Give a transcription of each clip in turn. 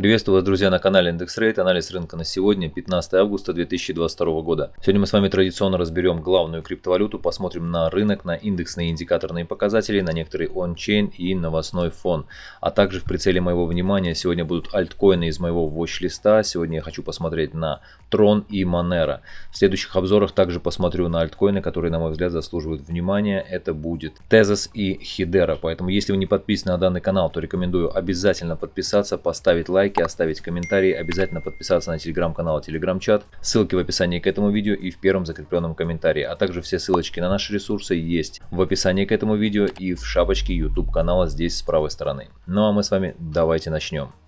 Приветствую вас, друзья, на канале Индекс Рейт. Анализ рынка на сегодня, 15 августа 2022 года. Сегодня мы с вами традиционно разберем главную криптовалюту, посмотрим на рынок, на индексные индикаторные показатели, на некоторые он-чейн и новостной фон. А также в прицеле моего внимания сегодня будут альткоины из моего watch-листа. Сегодня я хочу посмотреть на Tron и Monero. В следующих обзорах также посмотрю на альткоины, которые, на мой взгляд, заслуживают внимания. Это будет Tezos и Hedera. Поэтому, если вы не подписаны на данный канал, то рекомендую обязательно подписаться, поставить лайк лайки, оставить комментарии, обязательно подписаться на телеграм-канал и телеграм-чат. Ссылки в описании к этому видео и в первом закрепленном комментарии. А также все ссылочки на наши ресурсы есть в описании к этому видео и в шапочке YouTube канала здесь с правой стороны. Ну а мы с вами давайте начнем.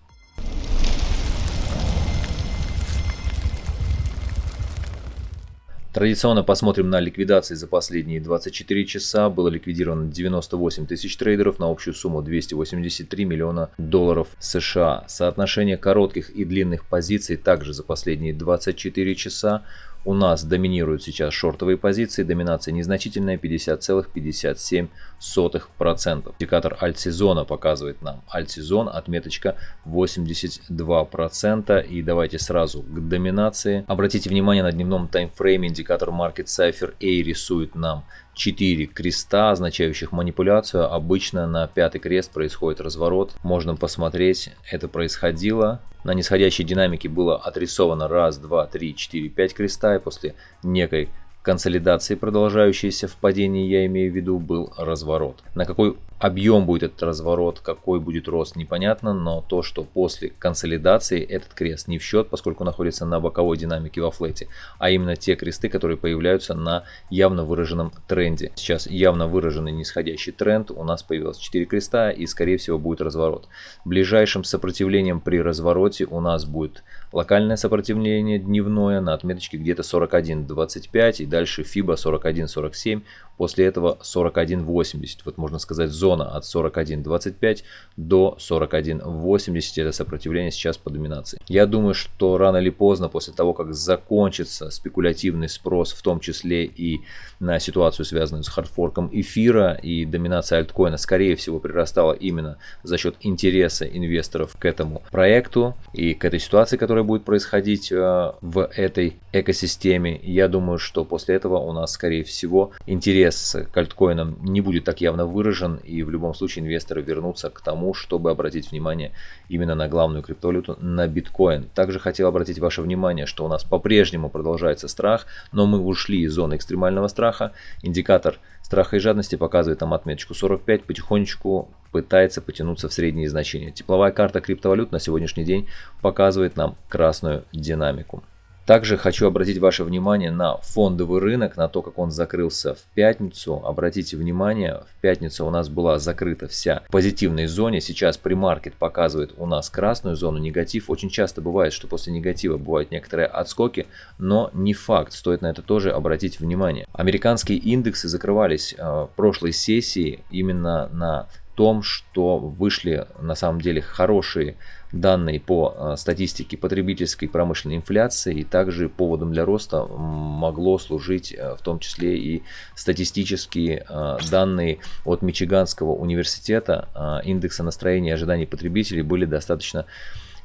Традиционно посмотрим на ликвидации за последние 24 часа. Было ликвидировано 98 тысяч трейдеров на общую сумму 283 миллиона долларов США. Соотношение коротких и длинных позиций также за последние 24 часа у нас доминируют сейчас шортовые позиции, доминация незначительная 50,57%. Индикатор альт-сезона показывает нам альт-сезон, отметочка 82%. И давайте сразу к доминации. Обратите внимание на дневном таймфрейме индикатор Market Cipher A рисует нам 4 креста, означающих манипуляцию. Обычно на пятый крест происходит разворот. Можно посмотреть, это происходило. На нисходящей динамике было отрисовано раз, два, три, четыре, пять креста. И после некой консолидации, продолжающейся в падении, я имею в виду, был разворот. На какой объем будет этот разворот, какой будет рост, непонятно, но то, что после консолидации этот крест не в счет, поскольку находится на боковой динамике во флете, а именно те кресты, которые появляются на явно выраженном тренде. Сейчас явно выраженный нисходящий тренд, у нас появилось 4 креста и скорее всего будет разворот. Ближайшим сопротивлением при развороте у нас будет локальное сопротивление дневное на отметочке где-то 41.25 и дальше FIBA 41.47, после этого 41.80, вот можно сказать зона от 41.25 до 41.80. Это сопротивление сейчас по доминации. Я думаю, что рано или поздно, после того, как закончится спекулятивный спрос, в том числе и на ситуацию, связанную с хардфорком эфира и доминация альткоина, скорее всего, прирастала именно за счет интереса инвесторов к этому проекту и к этой ситуации, которая будет происходить э, в этой экосистеме. Я думаю, что после этого у нас, скорее всего, интерес к альткоинам не будет так явно выражен и в любом случае инвесторы вернутся к тому, чтобы обратить внимание именно на главную криптовалюту, на биткоин. Также хотел обратить ваше внимание, что у нас по-прежнему продолжается страх, но мы ушли из зоны экстремального страха. Индикатор страха и жадности показывает там отметочку 45, потихонечку пытается потянуться в средние значения. Тепловая карта криптовалют на сегодняшний день показывает нам красную динамику. Также хочу обратить ваше внимание на фондовый рынок, на то, как он закрылся в пятницу. Обратите внимание, в пятницу у нас была закрыта вся в позитивной зоне. Сейчас примаркет показывает у нас красную зону, негатив. Очень часто бывает, что после негатива бывают некоторые отскоки, но не факт. Стоит на это тоже обратить внимание. Американские индексы закрывались э, прошлой сессии именно на том, что вышли на самом деле хорошие данные по э, статистике потребительской промышленной инфляции и также поводом для роста могло служить э, в том числе и статистические э, данные от Мичиганского университета. Индекса настроения и ожиданий потребителей были достаточно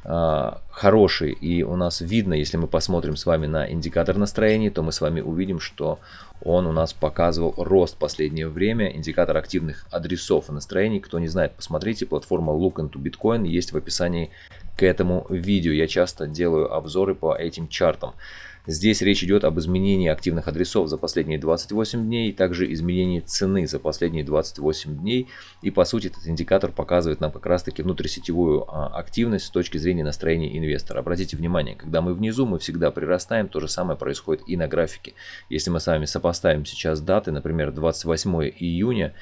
хороший. И у нас видно, если мы посмотрим с вами на индикатор настроения, то мы с вами увидим, что он у нас показывал рост последнее время. Индикатор активных адресов и настроений. Кто не знает, посмотрите. Платформа Look into Bitcoin есть в описании к этому видео. Я часто делаю обзоры по этим чартам. Здесь речь идет об изменении активных адресов за последние 28 дней, также изменении цены за последние 28 дней. И по сути этот индикатор показывает нам как раз таки внутрисетевую а, активность с точки зрения настроения инвестора. Обратите внимание, когда мы внизу, мы всегда прирастаем, то же самое происходит и на графике. Если мы с вами сопоставим сейчас даты, например, 28 июня,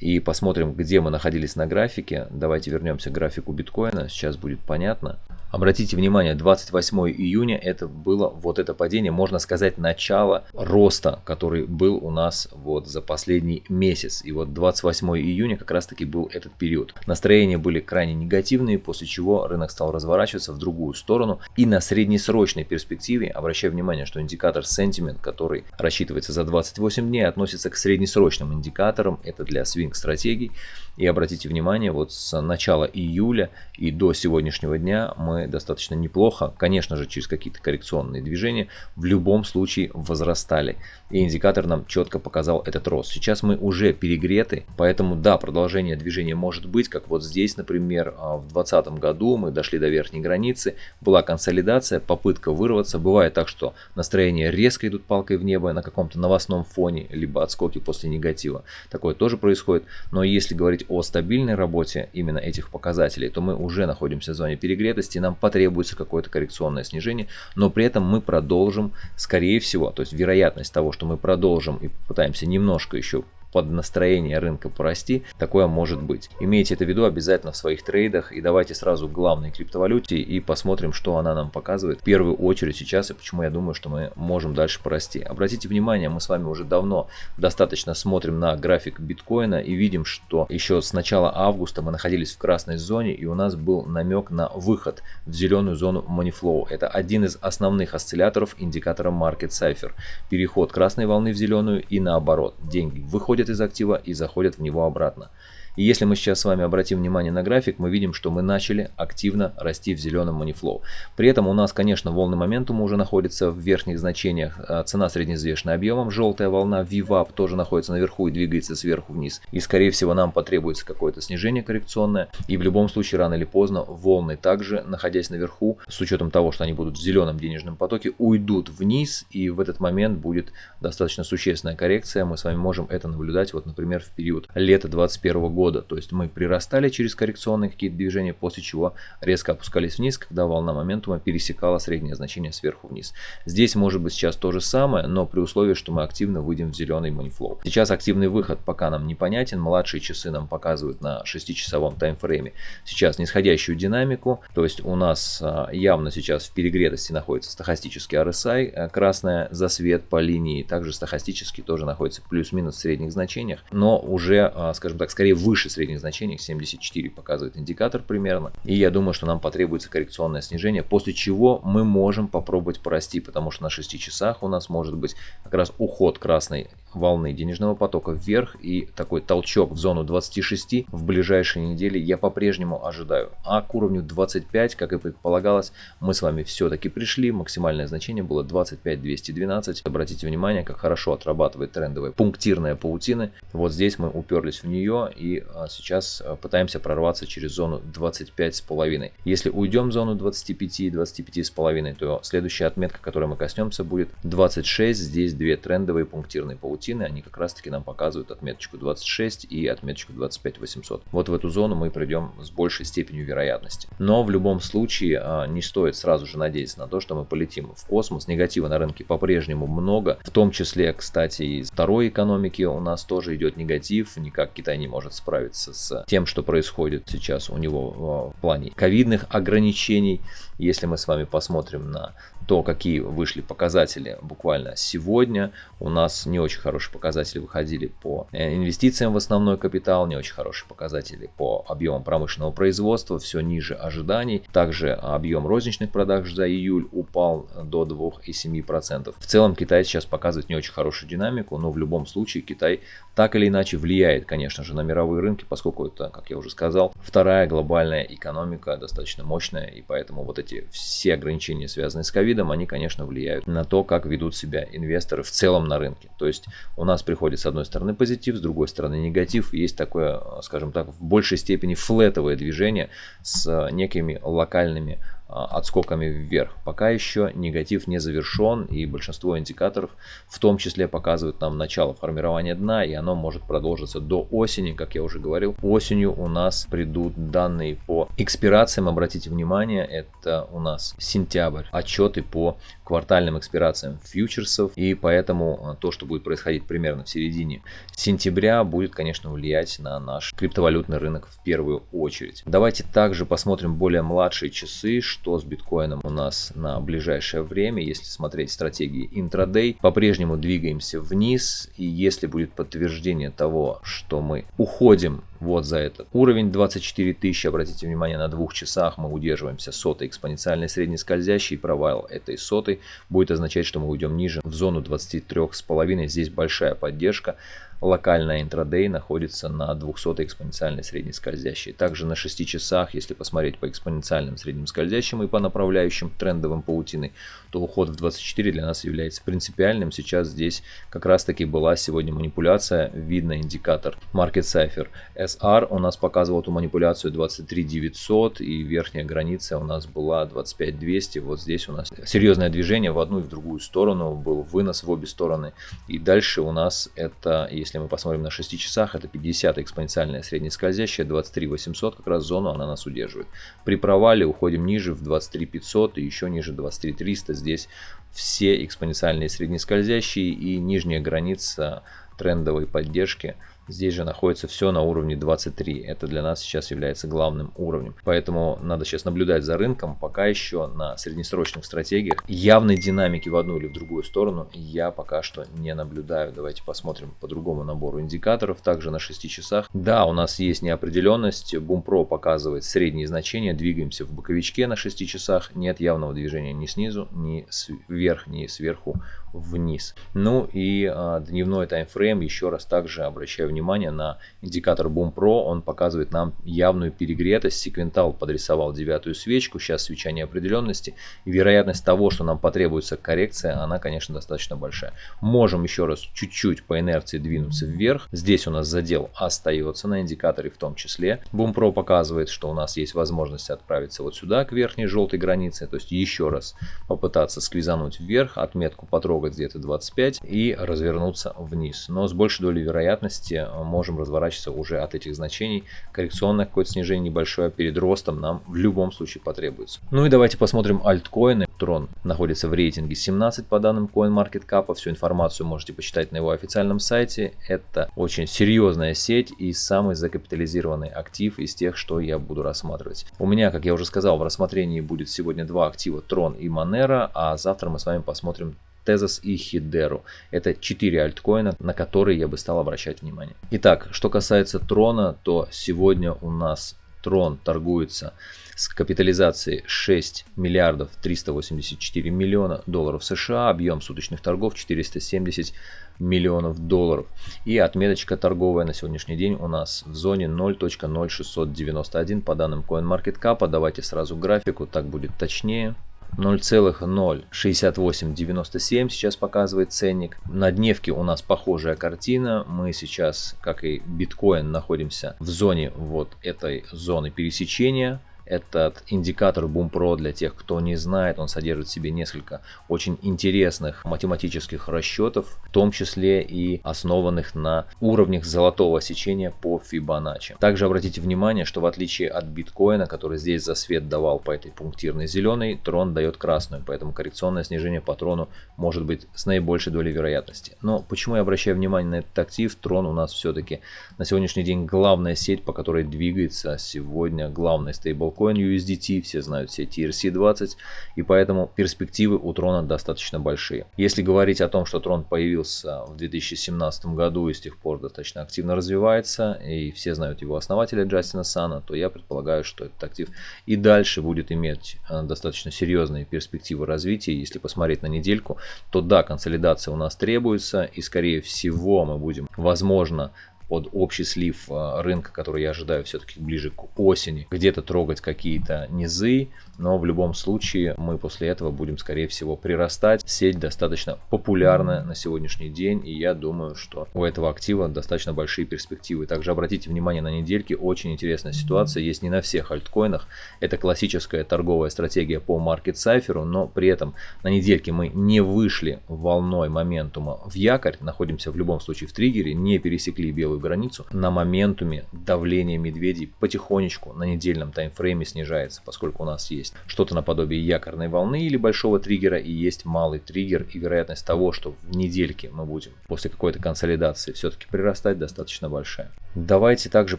и посмотрим, где мы находились на графике. Давайте вернемся к графику биткоина, сейчас будет понятно. Обратите внимание, 28 июня это было вот это падение, можно сказать, начало роста, который был у нас вот за последний месяц. И вот 28 июня как раз таки был этот период. Настроения были крайне негативные, после чего рынок стал разворачиваться в другую сторону. И на среднесрочной перспективе, обращаю внимание, что индикатор sentiment, который рассчитывается за 28 дней, относится к среднесрочным индикаторам, это для свинг трейдинг стратегий. И обратите внимание, вот с начала июля и до сегодняшнего дня мы достаточно неплохо, конечно же, через какие-то коррекционные движения, в любом случае возрастали. И индикатор нам четко показал этот рост. Сейчас мы уже перегреты, поэтому да, продолжение движения может быть, как вот здесь, например, а, в 2020 году мы дошли до верхней границы, была консолидация, попытка вырваться. Бывает так, что настроения резко идут палкой в небо на каком-то новостном фоне, либо отскоки после негатива. Такое тоже происходит. Но если говорить о стабильной работе именно этих показателей, то мы уже находимся в зоне перегретости, нам потребуется какое-то коррекционное снижение, но при этом мы продолжим, скорее всего, то есть вероятность того, что мы продолжим и попытаемся немножко еще под настроение рынка порасти, такое может быть. Имейте это в виду обязательно в своих трейдах и давайте сразу к главной криптовалюте и посмотрим, что она нам показывает в первую очередь сейчас и почему я думаю, что мы можем дальше порасти. Обратите внимание, мы с вами уже давно достаточно смотрим на график биткоина и видим, что еще с начала августа мы находились в красной зоне и у нас был намек на выход в зеленую зону Money Flow. Это один из основных осцилляторов индикатора Market Cipher. Переход красной волны в зеленую и наоборот. Деньги выходят выходят из актива и заходят в него обратно. И если мы сейчас с вами обратим внимание на график, мы видим, что мы начали активно расти в зеленом манифлоу. При этом у нас, конечно, волны моментума уже находятся в верхних значениях. А цена среднеизвешенная объемом, желтая волна VWAP тоже находится наверху и двигается сверху вниз. И скорее всего нам потребуется какое-то снижение коррекционное. И в любом случае рано или поздно волны также, находясь наверху, с учетом того, что они будут в зеленом денежном потоке, уйдут вниз. И в этот момент будет достаточно существенная коррекция. Мы с вами можем это наблюдать, вот, например, в период лета 2021 года года. То есть мы прирастали через коррекционные какие-то движения, после чего резко опускались вниз, когда волна моментума пересекала среднее значение сверху вниз. Здесь может быть сейчас то же самое, но при условии, что мы активно выйдем в зеленый манифлоу. Сейчас активный выход пока нам непонятен. Младшие часы нам показывают на 6-часовом таймфрейме сейчас нисходящую динамику. То есть у нас а, явно сейчас в перегретости находится стахастический RSI, а, красная засвет по линии, также стахастический тоже находится плюс-минус в средних значениях, но уже, а, скажем так, скорее выше выше средних значений, 74 показывает индикатор примерно. И я думаю, что нам потребуется коррекционное снижение, после чего мы можем попробовать порасти, потому что на 6 часах у нас может быть как раз уход красной волны денежного потока вверх и такой толчок в зону 26 в ближайшие недели я по-прежнему ожидаю. А к уровню 25, как и предполагалось, мы с вами все-таки пришли. Максимальное значение было 25 212. Обратите внимание, как хорошо отрабатывает трендовая пунктирная паутина. Вот здесь мы уперлись в нее и а, сейчас а, пытаемся прорваться через зону 25,5. Если уйдем в зону 25-25,5, то следующая отметка, которой мы коснемся, будет 26. Здесь две трендовые пунктирные паутины паутины, они как раз таки нам показывают отметочку 26 и отметочку 25 800. Вот в эту зону мы придем с большей степенью вероятности. Но в любом случае а, не стоит сразу же надеяться на то, что мы полетим в космос. Негатива на рынке по-прежнему много, в том числе, кстати, из второй экономики у нас тоже идет негатив, никак Китай не может справиться с тем, что происходит сейчас у него в плане ковидных ограничений. Если мы с вами посмотрим на то, какие вышли показатели буквально сегодня, у нас не очень хорошие показатели выходили по э, инвестициям в основной капитал, не очень хорошие показатели по объемам промышленного производства, все ниже ожиданий. Также объем розничных продаж за июль упал до 2,7%. В целом Китай сейчас показывает не очень хорошую динамику, но в любом случае Китай так или иначе влияет, конечно же, на мировые рынки, поскольку это, как я уже сказал, вторая глобальная экономика, достаточно мощная, и поэтому вот эти все ограничения, связанные с ковидом, они, конечно, влияют на то, как ведут себя инвесторы в целом на рынке. То есть у нас приходит с одной стороны позитив, с другой стороны негатив, есть такое, скажем так, в большей степени флетовое движение с некими локальными отскоками вверх. Пока еще негатив не завершен и большинство индикаторов в том числе показывают нам начало формирования дна и оно может продолжиться до осени, как я уже говорил. Осенью у нас придут данные по экспирациям, обратите внимание, это у нас сентябрь, отчеты по квартальным экспирациям фьючерсов и поэтому а, то, что будет происходить примерно в середине сентября будет, конечно, влиять на наш криптовалютный рынок в первую очередь. Давайте также посмотрим более младшие часы, что с биткоином у нас на ближайшее время. Если смотреть стратегии интрадей, по-прежнему двигаемся вниз. И если будет подтверждение того, что мы уходим вот за этот уровень 24 тысячи, обратите внимание, на двух часах мы удерживаемся сотой экспоненциальной средней скользящей. Провал этой сотой будет означать, что мы уйдем ниже в зону 23,5. Здесь большая поддержка локальная интрадей находится на 200 экспоненциальной средней скользящей. Также на 6 часах, если посмотреть по экспоненциальным средним скользящим и по направляющим трендовым паутиной, то уход в 24 для нас является принципиальным. Сейчас здесь как раз таки была сегодня манипуляция, видно индикатор Market Cipher. SR у нас показывал эту манипуляцию 23 900 и верхняя граница у нас была 25 200. Вот здесь у нас серьезное движение в одну и в другую сторону, был вынос в обе стороны. И дальше у нас это, если мы посмотрим на 6 часах, это 50 экспоненциальная среднескользящая, 23 800 как раз зону она нас удерживает. При провале уходим ниже в 23 500 и еще ниже 23 300 здесь все экспоненциальные среднескользящие и нижняя граница трендовой поддержки – Здесь же находится все на уровне 23. Это для нас сейчас является главным уровнем. Поэтому надо сейчас наблюдать за рынком. Пока еще на среднесрочных стратегиях явной динамики в одну или в другую сторону я пока что не наблюдаю. Давайте посмотрим по другому набору индикаторов. Также на 6 часах. Да, у нас есть неопределенность. Бумпро показывает средние значения. Двигаемся в боковичке на 6 часах. Нет явного движения ни снизу, ни сверх, ни сверху вниз. Ну и а, дневной таймфрейм, еще раз также обращаю внимание на индикатор Boom Pro, он показывает нам явную перегретость, секвентал подрисовал девятую свечку, сейчас свеча неопределенности, и вероятность того, что нам потребуется коррекция, она, конечно, достаточно большая. Можем еще раз чуть-чуть по инерции двинуться вверх, здесь у нас задел остается на индикаторе в том числе. Boom Pro показывает, что у нас есть возможность отправиться вот сюда, к верхней желтой границе, то есть еще раз попытаться сквизануть вверх, отметку потрогать где-то 25 и развернуться вниз. Но с большей долей вероятности можем разворачиваться уже от этих значений. Коррекционное какое-то снижение небольшое перед ростом нам в любом случае потребуется. Ну и давайте посмотрим альткоины. Трон находится в рейтинге 17 по данным CoinMarketCap. Всю информацию можете почитать на его официальном сайте. Это очень серьезная сеть и самый закапитализированный актив из тех, что я буду рассматривать. У меня, как я уже сказал, в рассмотрении будет сегодня два актива Трон и Monero, а завтра мы с вами посмотрим Tezos и Хидеру. Это 4 альткоина, на которые я бы стал обращать внимание. Итак, что касается Трона, то сегодня у нас Трон торгуется с капитализацией 6 миллиардов 384 миллиона долларов США, объем суточных торгов 470 миллионов долларов. И отметочка торговая на сегодняшний день у нас в зоне 0.0691 по данным CoinMarketCap. Давайте сразу графику, так будет точнее. 0,06897 сейчас показывает ценник. На дневке у нас похожая картина. Мы сейчас, как и биткоин, находимся в зоне вот этой зоны пересечения этот индикатор BoomPro для тех, кто не знает, он содержит в себе несколько очень интересных математических расчетов, в том числе и основанных на уровнях золотого сечения по Fibonacci. Также обратите внимание, что в отличие от биткоина, который здесь за свет давал по этой пунктирной зеленой, трон дает красную, поэтому коррекционное снижение по трону может быть с наибольшей долей вероятности. Но почему я обращаю внимание на этот актив? Трон у нас все-таки на сегодняшний день главная сеть, по которой двигается сегодня главный стейбл Stablecoin USDT, все знают все TRC20, и поэтому перспективы у Трона достаточно большие. Если говорить о том, что Трон появился в 2017 году и с тех пор достаточно активно развивается, и все знают его основателя Джастина Сана, то я предполагаю, что этот актив и дальше будет иметь э, достаточно серьезные перспективы развития. Если посмотреть на недельку, то да, консолидация у нас требуется, и скорее всего мы будем, возможно, под общий слив э, рынка, который я ожидаю все-таки ближе к осени, где-то трогать какие-то низы, но в любом случае мы после этого будем, скорее всего, прирастать. Сеть достаточно популярна на сегодняшний день, и я думаю, что у этого актива достаточно большие перспективы. Также обратите внимание на недельки, очень интересная ситуация, есть не на всех альткоинах. Это классическая торговая стратегия по маркет сайферу, но при этом на недельке мы не вышли волной моментума в якорь, находимся в любом случае в триггере, не пересекли белую границу. На моментуме давление медведей потихонечку на недельном таймфрейме снижается, поскольку у нас есть есть что-то наподобие якорной волны или большого триггера и есть малый триггер и вероятность того, что в недельке мы будем после какой-то консолидации все-таки прирастать достаточно большая. Давайте также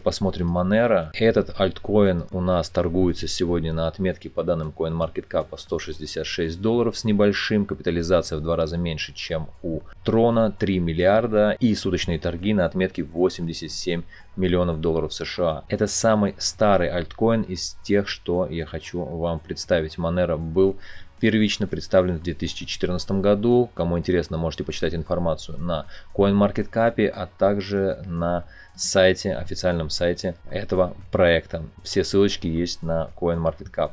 посмотрим Monero. Этот альткоин у нас торгуется сегодня на отметке по данным CoinMarketCap 166 долларов с небольшим. Капитализация в два раза меньше, чем у Трона 3 миллиарда и суточные торги на отметке 87 миллионов долларов США. Это самый старый альткоин из тех, что я хочу вам представить. Monero был первично представлен в 2014 году. Кому интересно, можете почитать информацию на CoinMarketCap, а также на сайте, официальном сайте этого проекта. Все ссылочки есть на CoinMarketCap.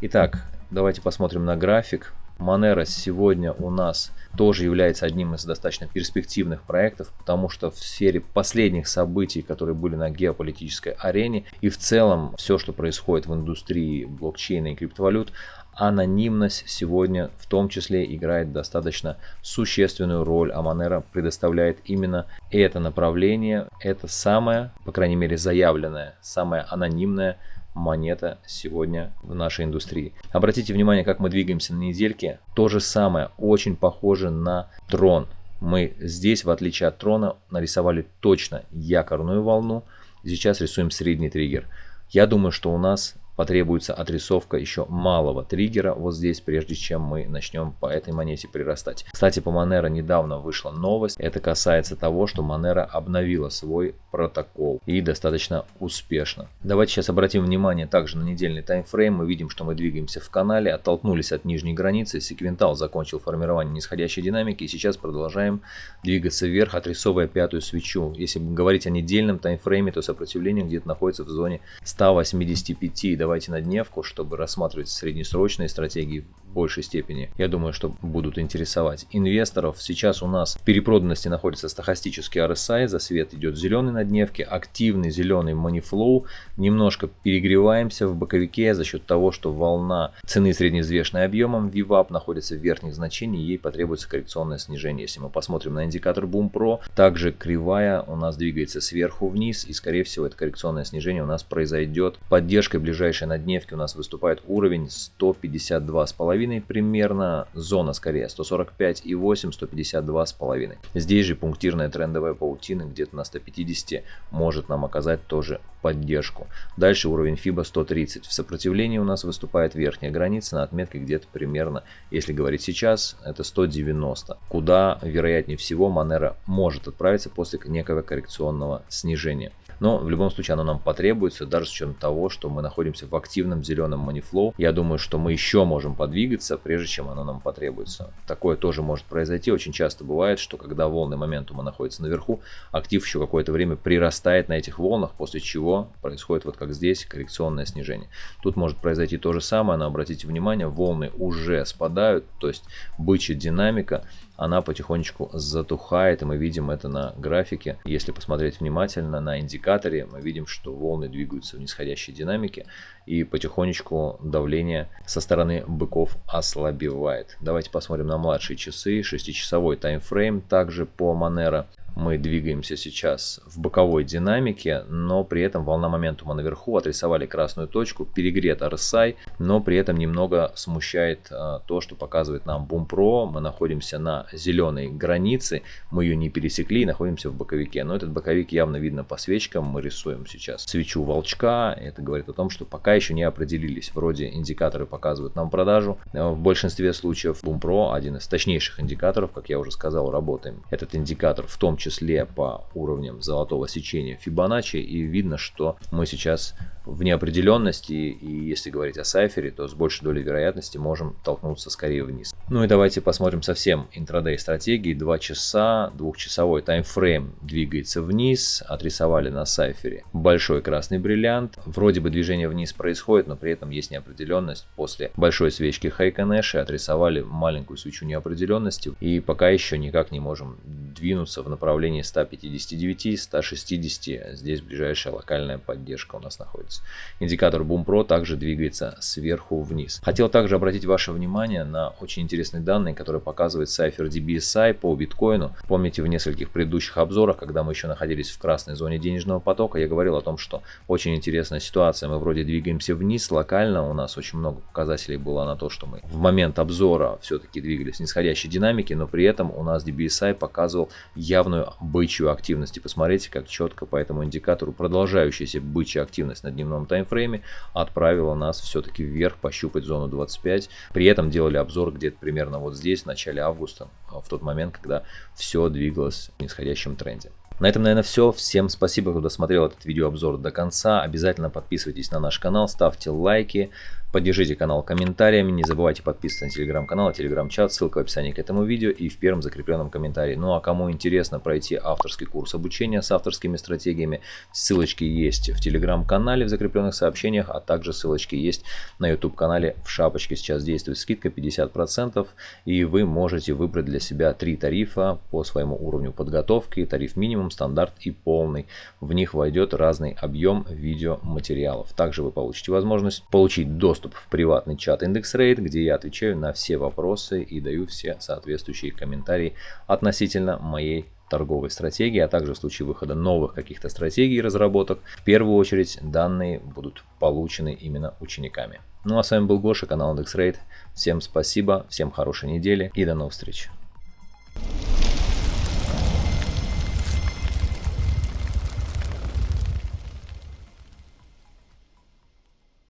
Итак, давайте посмотрим на график. Monero сегодня у нас тоже является одним из достаточно перспективных проектов, потому что в сфере последних событий, которые были на геополитической арене и в целом все, что происходит в индустрии блокчейна и криптовалют, анонимность сегодня в том числе играет достаточно существенную роль, а Monero предоставляет именно это направление, это самое, по крайней мере заявленное, самое анонимное монета сегодня в нашей индустрии. Обратите внимание, как мы двигаемся на недельке. То же самое, очень похоже на трон. Мы здесь, в отличие от трона, нарисовали точно якорную волну. Сейчас рисуем средний триггер. Я думаю, что у нас потребуется отрисовка еще малого триггера вот здесь, прежде чем мы начнем по этой монете прирастать. Кстати, по Monero недавно вышла новость. Это касается того, что Monero обновила свой протокол и достаточно успешно. Давайте сейчас обратим внимание также на недельный таймфрейм. Мы видим, что мы двигаемся в канале, оттолкнулись от нижней границы. Секвентал закончил формирование нисходящей динамики и сейчас продолжаем двигаться вверх, отрисовывая пятую свечу. Если говорить о недельном таймфрейме, то сопротивление где-то находится в зоне 185 давайте на дневку, чтобы рассматривать среднесрочные стратегии большей степени. Я думаю, что будут интересовать инвесторов. Сейчас у нас в перепроданности находится стахастический RSI, за свет идет зеленый на дневке, активный зеленый манифлоу. Немножко перегреваемся в боковике за счет того, что волна цены средневзвешенной объемом VWAP находится в верхних значениях, ей потребуется коррекционное снижение. Если мы посмотрим на индикатор Boom Pro, также кривая у нас двигается сверху вниз и скорее всего это коррекционное снижение у нас произойдет поддержкой ближайшей на дневке у нас выступает уровень 152,5 примерно, зона скорее 145,8, 152,5. Здесь же пунктирная трендовая паутина где-то на 150 может нам оказать тоже поддержку. Дальше уровень FIBA 130. В сопротивлении у нас выступает верхняя граница на отметке где-то примерно, если говорить сейчас, это 190. Куда вероятнее всего Monero может отправиться после некого коррекционного снижения. Но в любом случае оно нам потребуется, даже с учетом того, что мы находимся в активном зеленом манифлоу. Я думаю, что мы еще можем подвигаться, прежде чем оно нам потребуется. Такое тоже может произойти. Очень часто бывает, что когда волны моментума находятся наверху, актив еще какое-то время прирастает на этих волнах, после чего происходит вот как здесь коррекционное снижение. Тут может произойти то же самое, но обратите внимание, волны уже спадают, то есть бычья динамика она потихонечку затухает, и мы видим это на графике. Если посмотреть внимательно на индикаторе, мы видим, что волны двигаются в нисходящей динамике, и потихонечку давление со стороны быков ослабевает. Давайте посмотрим на младшие часы, 6-часовой таймфрейм, также по Monero мы двигаемся сейчас в боковой динамике, но при этом волна моментума наверху отрисовали красную точку, перегрет RSI, но при этом немного смущает а, то, что показывает нам Boom Pro. Мы находимся на зеленой границе, мы ее не пересекли и находимся в боковике. Но этот боковик явно видно по свечкам, мы рисуем сейчас свечу волчка. Это говорит о том, что пока еще не определились. Вроде индикаторы показывают нам продажу. В большинстве случаев Boom Pro один из точнейших индикаторов, как я уже сказал, работаем. Этот индикатор в том числе по уровням золотого сечения Фибоначчи. И видно, что мы сейчас в неопределенности. И если говорить о сайфере, то с большей долей вероятности можем толкнуться скорее вниз. Ну и давайте посмотрим совсем интрадей стратегии. 2 часа, двухчасовой таймфрейм двигается вниз. Отрисовали на сайфере большой красный бриллиант. Вроде бы движение вниз происходит, но при этом есть неопределенность. После большой свечки Хайконэши отрисовали маленькую свечу неопределенности. И пока еще никак не можем двинуться в направлении направлении 159-160. Здесь ближайшая локальная поддержка у нас находится. Индикатор Boom Pro также двигается сверху вниз. Хотел также обратить ваше внимание на очень интересные данные, которые показывает Cypher DBSI по биткоину. Помните в нескольких предыдущих обзорах, когда мы еще находились в красной зоне денежного потока, я говорил о том, что очень интересная ситуация. Мы вроде двигаемся вниз локально, у нас очень много показателей было на то, что мы в момент обзора все-таки двигались в нисходящей динамике, но при этом у нас DBSI показывал явную активную бычью активность. И посмотрите, как четко по этому индикатору продолжающаяся бычья активность на дневном таймфрейме отправила нас все-таки вверх пощупать зону 25. При этом делали обзор где-то примерно вот здесь, в начале августа, в тот момент, когда все двигалось в нисходящем тренде. На этом, наверное, все. Всем спасибо, кто досмотрел этот видеообзор до конца. Обязательно подписывайтесь на наш канал, ставьте лайки. Поддержите канал комментариями, не забывайте подписываться на телеграм-канал, телеграм-чат, ссылка в описании к этому видео и в первом закрепленном комментарии. Ну а кому интересно пройти авторский курс обучения с авторскими стратегиями, ссылочки есть в телеграм-канале в закрепленных сообщениях, а также ссылочки есть на YouTube канале в шапочке. Сейчас действует скидка 50% и вы можете выбрать для себя три тарифа по своему уровню подготовки, тариф минимум, стандарт и полный. В них войдет разный объем видеоматериалов. Также вы получите возможность получить доступ доступ в приватный чат IndexRate, где я отвечаю на все вопросы и даю все соответствующие комментарии относительно моей торговой стратегии, а также в случае выхода новых каких-то стратегий и разработок, в первую очередь данные будут получены именно учениками. Ну а с вами был Гоша, канал IndexRate. Всем спасибо, всем хорошей недели и до новых встреч.